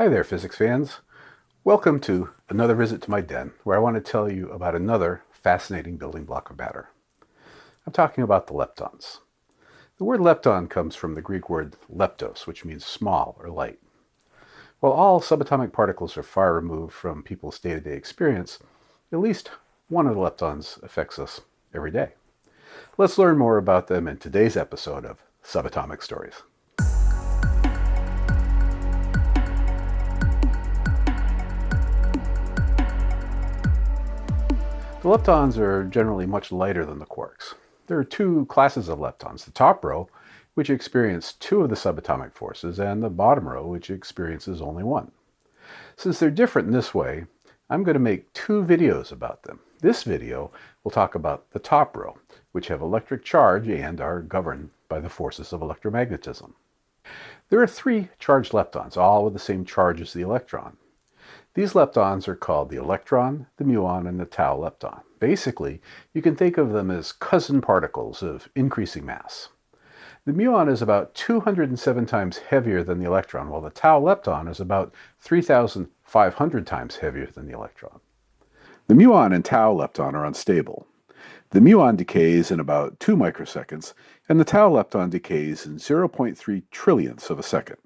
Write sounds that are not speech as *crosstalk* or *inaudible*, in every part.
Hi there, physics fans. Welcome to another visit to my den, where I want to tell you about another fascinating building block of matter. I'm talking about the leptons. The word lepton comes from the Greek word leptos, which means small or light. While all subatomic particles are far removed from people's day-to-day -day experience, at least one of the leptons affects us every day. Let's learn more about them in today's episode of Subatomic Stories. The leptons are generally much lighter than the quarks. There are two classes of leptons, the top row, which experience two of the subatomic forces, and the bottom row, which experiences only one. Since they're different in this way, I'm going to make two videos about them. This video will talk about the top row, which have electric charge and are governed by the forces of electromagnetism. There are three charged leptons, all with the same charge as the electron. These leptons are called the electron, the muon, and the tau lepton. Basically, you can think of them as cousin particles of increasing mass. The muon is about 207 times heavier than the electron, while the tau lepton is about 3,500 times heavier than the electron. The muon and tau lepton are unstable. The muon decays in about 2 microseconds, and the tau lepton decays in 0.3 trillionths of a second.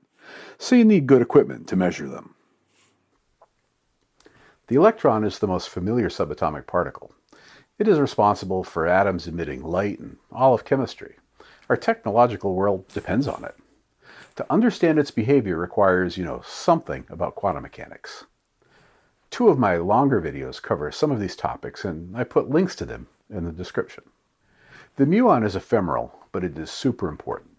So you need good equipment to measure them. The electron is the most familiar subatomic particle. It is responsible for atoms emitting light and all of chemistry. Our technological world depends on it. To understand its behavior requires you know something about quantum mechanics. Two of my longer videos cover some of these topics and I put links to them in the description. The muon is ephemeral, but it is super important.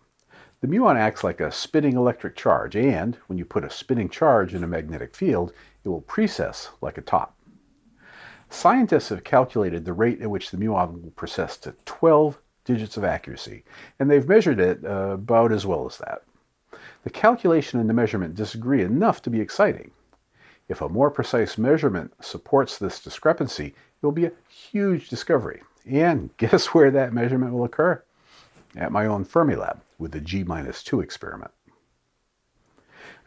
The muon acts like a spinning electric charge, and when you put a spinning charge in a magnetic field, it will precess like a top. Scientists have calculated the rate at which the muon will precess to 12 digits of accuracy, and they've measured it uh, about as well as that. The calculation and the measurement disagree enough to be exciting. If a more precise measurement supports this discrepancy, it will be a huge discovery. And *laughs* guess where that measurement will occur? At my own Fermilab with the G-2 experiment.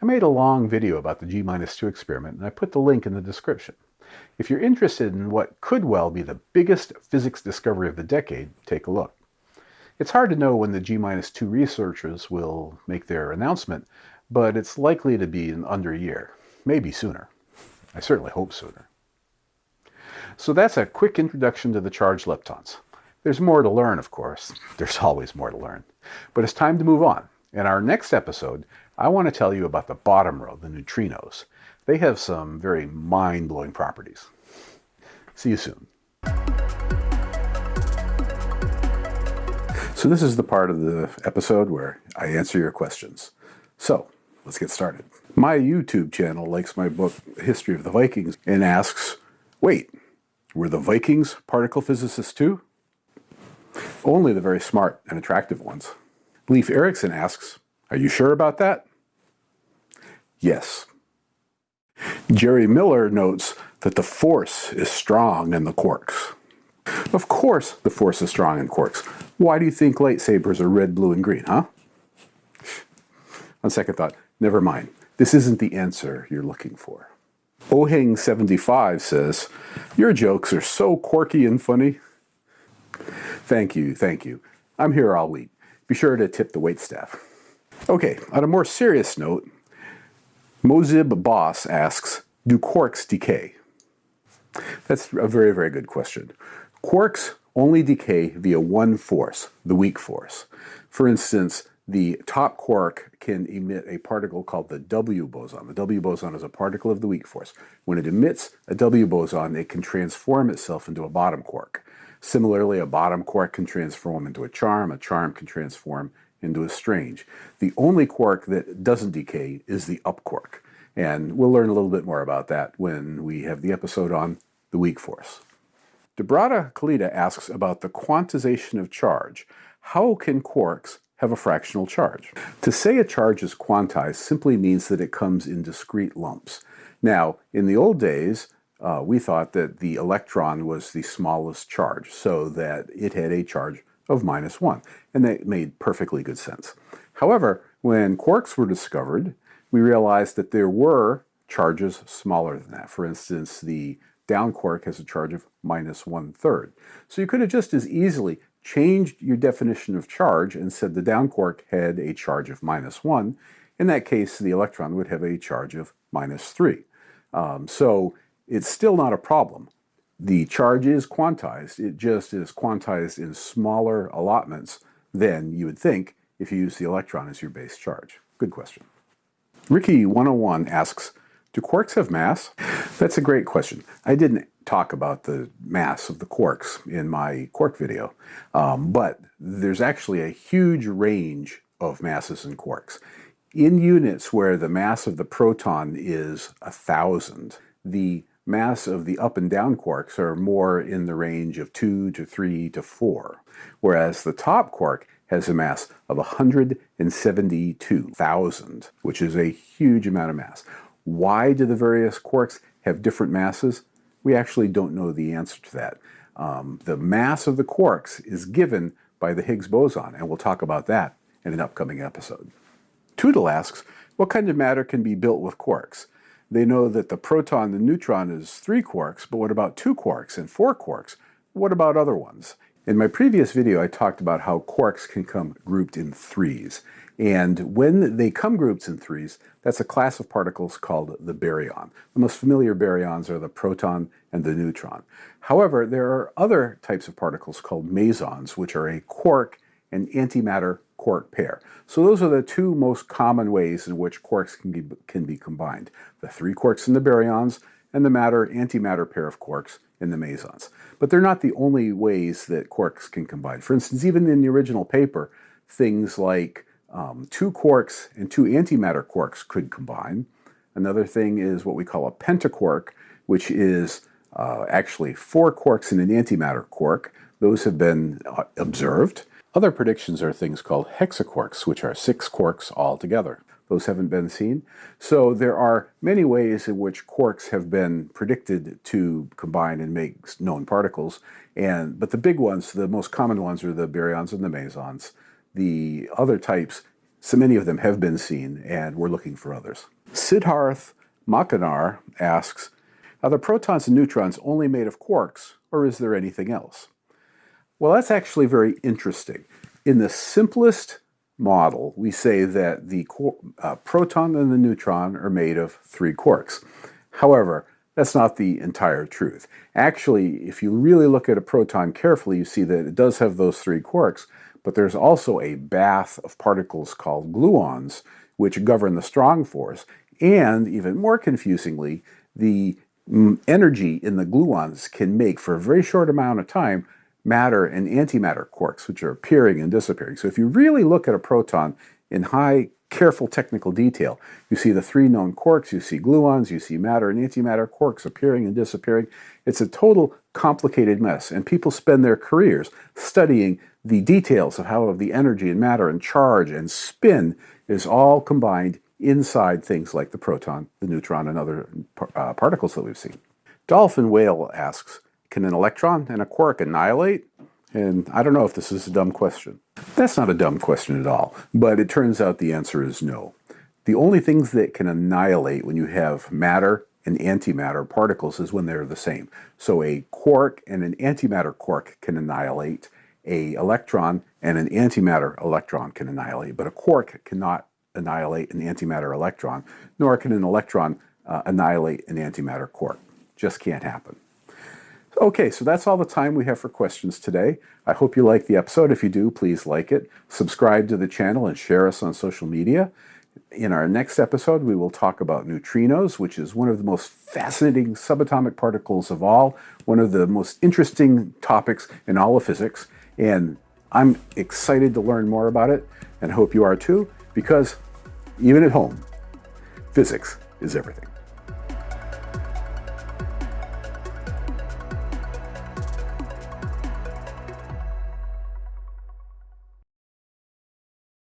I made a long video about the G-2 experiment and I put the link in the description. If you're interested in what could well be the biggest physics discovery of the decade, take a look. It's hard to know when the G-2 researchers will make their announcement, but it's likely to be in under a year, maybe sooner. I certainly hope sooner. So that's a quick introduction to the charged leptons. There's more to learn, of course. There's *laughs* always more to learn. But it's time to move on. In our next episode, I want to tell you about the bottom row, the neutrinos. They have some very mind-blowing properties. See you soon. So this is the part of the episode where I answer your questions. So, let's get started. My YouTube channel likes my book, History of the Vikings, and asks, wait, were the Vikings particle physicists too? Only the very smart and attractive ones. Leif Erikson asks, are you sure about that? Yes. Jerry Miller notes that the force is strong in the quarks. Of course the force is strong in quarks. Why do you think lightsabers are red, blue, and green, huh? On second thought, never mind. This isn't the answer you're looking for. Oheng75 says, Your jokes are so quirky and funny. Thank you, thank you. I'm here all week. Be sure to tip the waitstaff. Okay, on a more serious note, Mozib Boss asks, do quarks decay? That's a very, very good question. Quarks only decay via one force, the weak force. For instance, the top quark can emit a particle called the W boson. The W boson is a particle of the weak force. When it emits a W boson, it can transform itself into a bottom quark. Similarly, a bottom quark can transform into a charm, a charm can transform into a strange. The only quark that doesn't decay is the up quark. And we'll learn a little bit more about that when we have the episode on the weak force. Debrada Kalita asks about the quantization of charge. How can quarks have a fractional charge? To say a charge is quantized simply means that it comes in discrete lumps. Now, in the old days, uh, we thought that the electron was the smallest charge, so that it had a charge of minus 1, and that made perfectly good sense. However, when quarks were discovered, we realized that there were charges smaller than that. For instance, the down quark has a charge of minus one third. So you could have just as easily changed your definition of charge and said the down quark had a charge of minus one. In that case, the electron would have a charge of minus three. Um, so it's still not a problem. The charge is quantized. It just is quantized in smaller allotments than you would think if you use the electron as your base charge. Good question. Ricky101 asks, do quarks have mass? That's a great question. I didn't talk about the mass of the quarks in my quark video, um, but there's actually a huge range of masses in quarks. In units where the mass of the proton is a thousand, the mass of the up and down quarks are more in the range of 2 to 3 to 4, whereas the top quark has a mass of 172,000, which is a huge amount of mass. Why do the various quarks have different masses? We actually don't know the answer to that. Um, the mass of the quarks is given by the Higgs boson, and we'll talk about that in an upcoming episode. Tootle asks, what kind of matter can be built with quarks? They know that the proton and neutron is three quarks, but what about two quarks and four quarks? What about other ones? In my previous video, I talked about how quarks can come grouped in threes. And when they come grouped in threes, that's a class of particles called the baryon. The most familiar baryons are the proton and the neutron. However, there are other types of particles called mesons, which are a quark and antimatter quark pair. So those are the two most common ways in which quarks can be, can be combined. The three quarks in the baryons and the matter-antimatter pair of quarks in the mesons. But they're not the only ways that quarks can combine. For instance, even in the original paper, things like um, two quarks and two antimatter quarks could combine. Another thing is what we call a pentaquark, which is uh, actually four quarks and an antimatter quark. Those have been uh, observed. Other predictions are things called hexaquarks, which are six quarks all together. Those haven't been seen. So there are many ways in which quarks have been predicted to combine and make known particles. And But the big ones, the most common ones are the baryons and the mesons. The other types, so many of them have been seen, and we're looking for others. Siddharth Makanar asks, are the protons and neutrons only made of quarks, or is there anything else? Well, that's actually very interesting. In the simplest model, we say that the uh, proton and the neutron are made of three quarks. However, that's not the entire truth. Actually, if you really look at a proton carefully, you see that it does have those three quarks, but there's also a bath of particles called gluons, which govern the strong force, and even more confusingly, the mm, energy in the gluons can make, for a very short amount of time, matter and antimatter quarks, which are appearing and disappearing. So if you really look at a proton in high, careful technical detail, you see the three known quarks, you see gluons, you see matter and antimatter quarks appearing and disappearing. It's a total complicated mess, and people spend their careers studying the details of how the energy and matter and charge and spin is all combined inside things like the proton, the neutron, and other uh, particles that we've seen. Dolphin Whale asks, can an electron and a quark annihilate? And I don't know if this is a dumb question. That's not a dumb question at all, but it turns out the answer is no. The only things that can annihilate when you have matter and antimatter particles is when they're the same. So a quark and an antimatter quark can annihilate, a electron and an antimatter electron can annihilate, but a quark cannot annihilate an antimatter electron, nor can an electron uh, annihilate an antimatter quark. Just can't happen. Okay, so that's all the time we have for questions today. I hope you like the episode. If you do, please like it, subscribe to the channel, and share us on social media. In our next episode, we will talk about neutrinos, which is one of the most fascinating subatomic particles of all, one of the most interesting topics in all of physics, and I'm excited to learn more about it, and hope you are too, because even at home, physics is everything.